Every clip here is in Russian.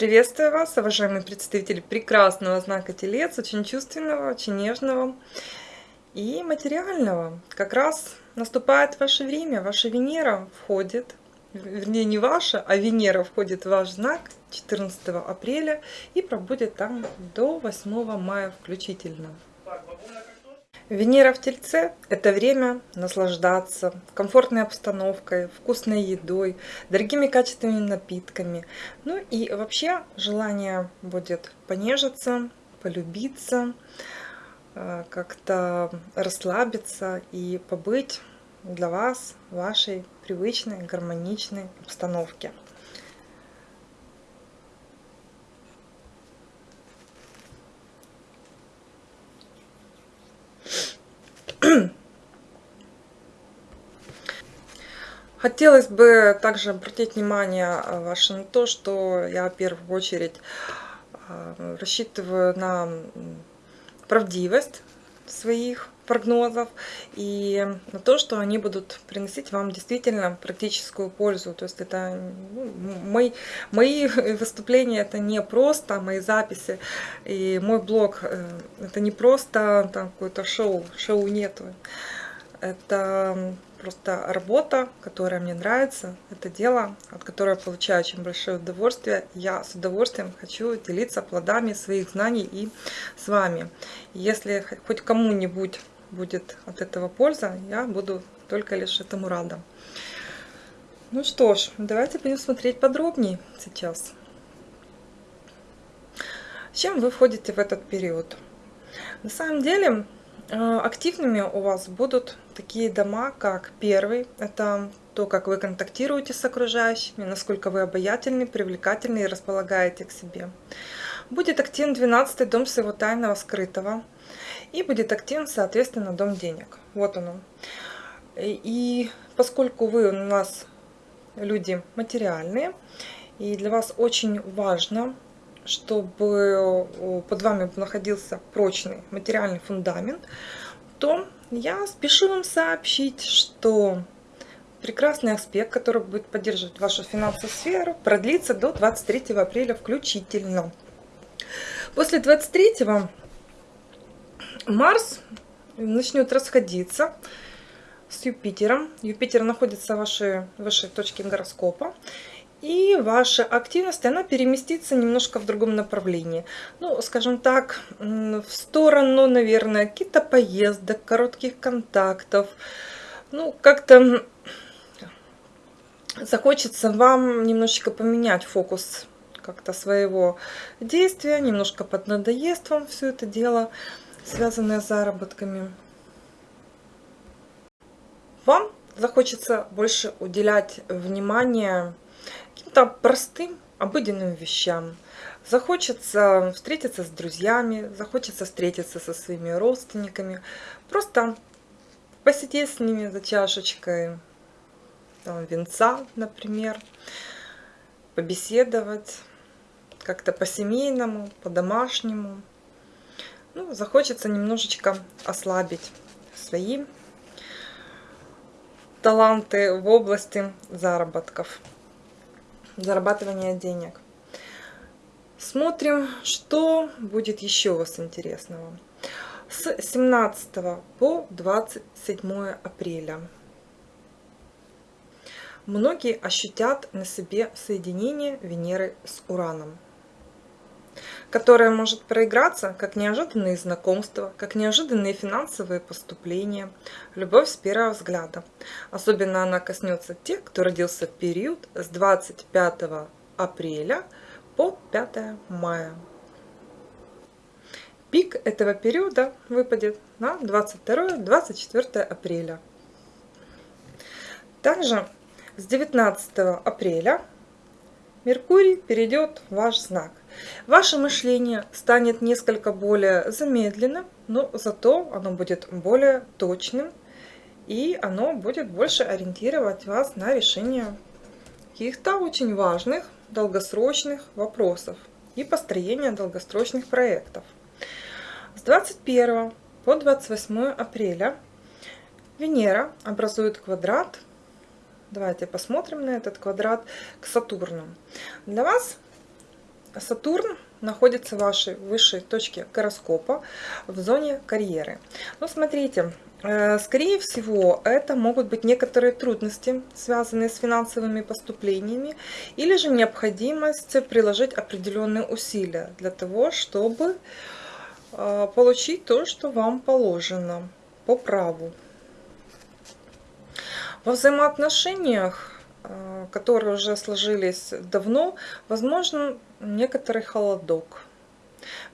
Приветствую вас, уважаемые представители прекрасного знака Телец, очень чувственного, очень нежного и материального. Как раз наступает ваше время, ваша Венера входит, вернее не ваша, а Венера входит в ваш знак 14 апреля и пробудет там до 8 мая включительно. Венера в Тельце – это время наслаждаться комфортной обстановкой, вкусной едой, дорогими качественными напитками. Ну и вообще желание будет понежиться, полюбиться, э, как-то расслабиться и побыть для вас в вашей привычной, гармоничной обстановке. Хотелось бы также обратить внимание э, ваше на то, что я в первую очередь э, рассчитываю на правдивость своих прогнозов и на то, что они будут приносить вам действительно практическую пользу. То есть это ну, мои, мои выступления, это не просто мои записи и мой блог, э, это не просто какое-то шоу, шоу нету. Это просто работа, которая мне нравится, это дело, от которого я получаю очень большое удовольствие. Я с удовольствием хочу делиться плодами своих знаний и с вами. Если хоть кому-нибудь будет от этого польза, я буду только лишь этому рада. Ну что ж, давайте будем смотреть подробнее сейчас. С чем вы входите в этот период? На самом деле, активными у вас будут такие дома, как первый, это то, как вы контактируете с окружающими, насколько вы обаятельны, привлекательны и располагаете к себе. Будет активен 12 дом своего тайного скрытого. И будет активен, соответственно, дом денег. Вот оно. И поскольку вы у нас люди материальные, и для вас очень важно чтобы под вами находился прочный материальный фундамент, то я спешу вам сообщить, что прекрасный аспект, который будет поддерживать вашу финансовую сферу, продлится до 23 апреля включительно. После 23 Марс начнет расходиться с Юпитером. Юпитер находится в вашей, вашей точке гороскопа. И ваша активность, она переместится немножко в другом направлении. Ну, скажем так, в сторону, наверное, каких-то поездок, коротких контактов. Ну, как-то захочется вам немножечко поменять фокус как-то своего действия, немножко поднадоест вам все это дело, связанное с заработками. Вам захочется больше уделять внимание каким-то простым, обыденным вещам. Захочется встретиться с друзьями, захочется встретиться со своими родственниками, просто посидеть с ними за чашечкой там, венца, например, побеседовать как-то по-семейному, по-домашнему. Ну, захочется немножечко ослабить свои таланты в области заработков зарабатывания денег. Смотрим, что будет еще у вас интересного. С 17 по 27 апреля многие ощутят на себе соединение Венеры с Ураном которая может проиграться как неожиданные знакомства, как неожиданные финансовые поступления, любовь с первого взгляда. Особенно она коснется тех, кто родился в период с 25 апреля по 5 мая. Пик этого периода выпадет на 22-24 апреля. Также с 19 апреля Меркурий перейдет в ваш знак. Ваше мышление станет несколько более замедленным, но зато оно будет более точным, и оно будет больше ориентировать вас на решение каких-то очень важных, долгосрочных вопросов и построение долгосрочных проектов. С 21 по 28 апреля Венера образует квадрат Давайте посмотрим на этот квадрат к Сатурну. Для вас Сатурн находится в вашей высшей точке гороскопа в зоне карьеры. Ну, смотрите, э, скорее всего, это могут быть некоторые трудности, связанные с финансовыми поступлениями, или же необходимость приложить определенные усилия для того, чтобы э, получить то, что вам положено по праву. Во взаимоотношениях, э, которые уже сложились давно, возможно некоторый холодок.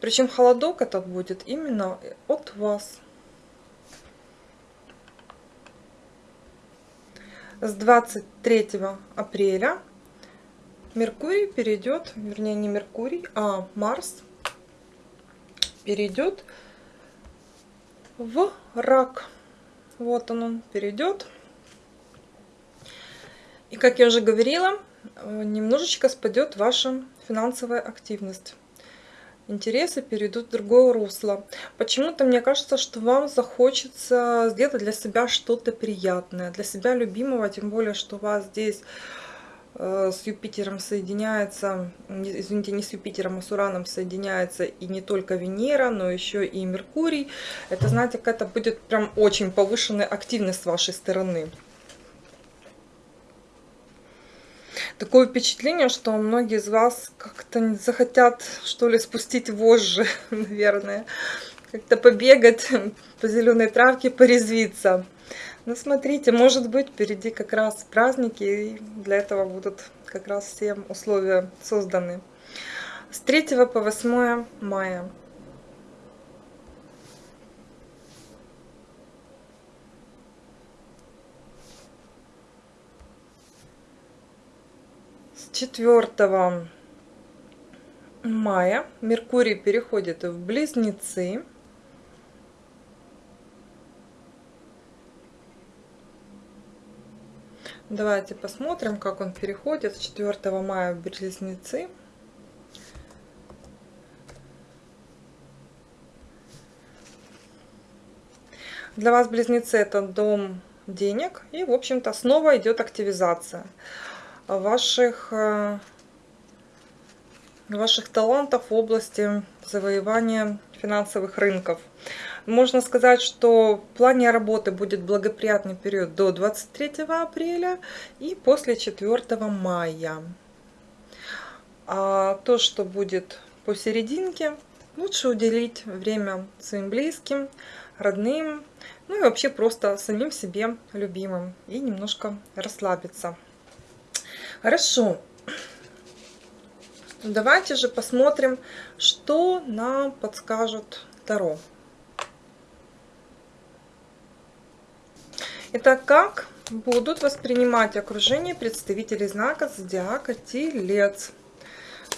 Причем холодок этот будет именно от вас. С 23 апреля Меркурий перейдет, вернее не Меркурий, а Марс перейдет в рак. Вот он, он перейдет. И как я уже говорила, немножечко спадет ваша финансовая активность. Интересы перейдут в другое русло. Почему-то мне кажется, что вам захочется сделать для себя что-то приятное, для себя любимого, тем более, что у вас здесь э, с Юпитером соединяется, извините, не с Юпитером, а с Ураном соединяется и не только Венера, но еще и Меркурий. Это, знаете, какая-то будет прям очень повышенная активность с вашей стороны. Такое впечатление, что многие из вас как-то захотят, что ли, спустить вожжи, наверное. Как-то побегать по зеленой травке, порезвиться. Ну, смотрите, может быть, впереди как раз праздники, и для этого будут как раз все условия созданы. С 3 по 8 мая. 4 мая Меркурий переходит в Близнецы. Давайте посмотрим, как он переходит с 4 мая в Близнецы. Для вас Близнецы это дом денег и, в общем-то, снова идет активизация ваших, э, ваших талантов в области завоевания финансовых рынков. Можно сказать, что в плане работы будет благоприятный период до 23 апреля и после 4 мая. А то, что будет посерединке, лучше уделить время своим близким, родным, ну и вообще просто самим себе любимым и немножко расслабиться. Хорошо. Давайте же посмотрим, что нам подскажет Таро. Итак, как будут воспринимать окружение представителей знака зодиака Телец?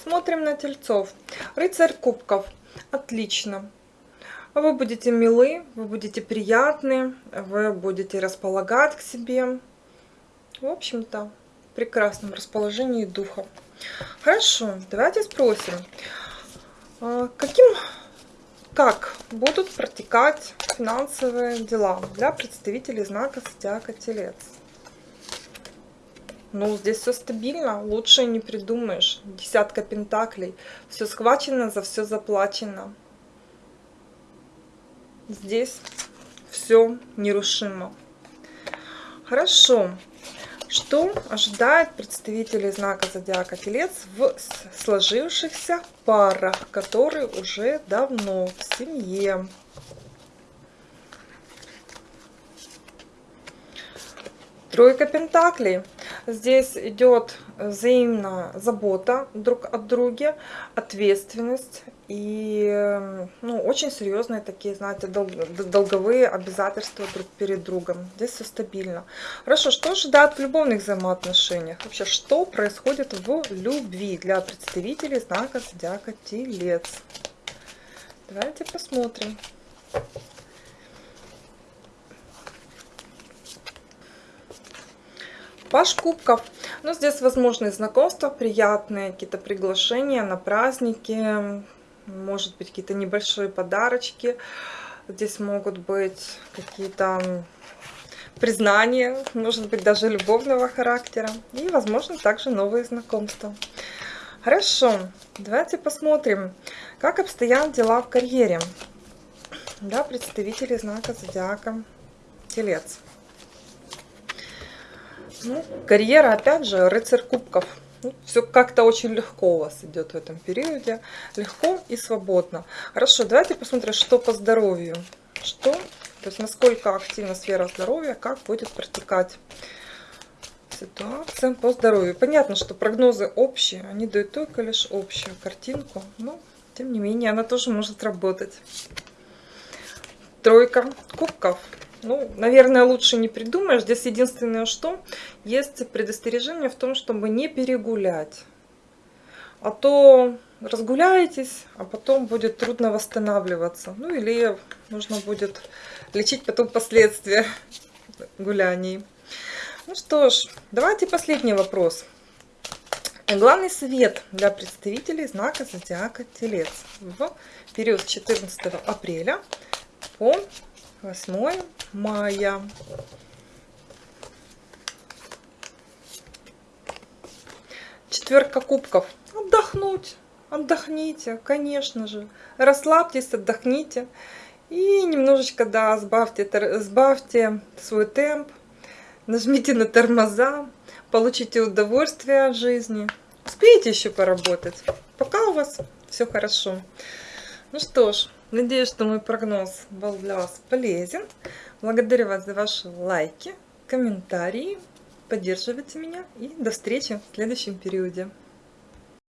Смотрим на Тельцов. Рыцарь кубков. Отлично. Вы будете милы, вы будете приятны, вы будете располагать к себе. В общем-то, прекрасном расположении духа. Хорошо, давайте спросим, а, каким, как будут протекать финансовые дела для представителей знака Зодиака Телец? Ну, здесь все стабильно, лучше не придумаешь. Десятка пентаклей, все схвачено, за все заплачено. Здесь все нерушимо. Хорошо. Что ожидает представителей знака Зодиака Телец в сложившихся парах, которые уже давно в семье? Тройка Пентаклей. Здесь идет взаимная забота друг от друга, ответственность и ну, очень серьезные такие, знаете, долговые обязательства друг перед другом. Здесь все стабильно. Хорошо, что ожидает в любовных взаимоотношениях? Вообще, что происходит в любви для представителей знака Зодиака Телец? Давайте посмотрим. Паш кубков. Ну, здесь возможны знакомства приятные, какие-то приглашения на праздники, может быть, какие-то небольшие подарочки. Здесь могут быть какие-то признания, может быть, даже любовного характера. И, возможно, также новые знакомства. Хорошо, давайте посмотрим, как обстоят дела в карьере. Да, представители знака зодиака Телец. Ну, карьера, опять же, рыцарь кубков. Ну, все как-то очень легко у вас идет в этом периоде. Легко и свободно. Хорошо, давайте посмотрим, что по здоровью. Что, то есть насколько активна сфера здоровья, как будет протекать ситуация по здоровью. Понятно, что прогнозы общие, они дают только лишь общую картинку, но тем не менее она тоже может работать. Тройка кубков. Ну, наверное, лучше не придумаешь. Здесь единственное, что есть предостережение в том, чтобы не перегулять. А то разгуляетесь, а потом будет трудно восстанавливаться. Ну, или нужно будет лечить потом последствия гуляний. Ну что ж, давайте последний вопрос. Главный совет для представителей знака зодиака Телец в период с 14 апреля по 8 мая. Четверка кубков. Отдохнуть. Отдохните, конечно же. Расслабьтесь, отдохните. И немножечко, да, сбавьте, сбавьте свой темп. Нажмите на тормоза. Получите удовольствие от жизни. Успеете еще поработать. Пока у вас все хорошо. Ну что ж, надеюсь, что мой прогноз был для вас полезен. Благодарю вас за ваши лайки, комментарии. Поддерживайте меня и до встречи в следующем периоде.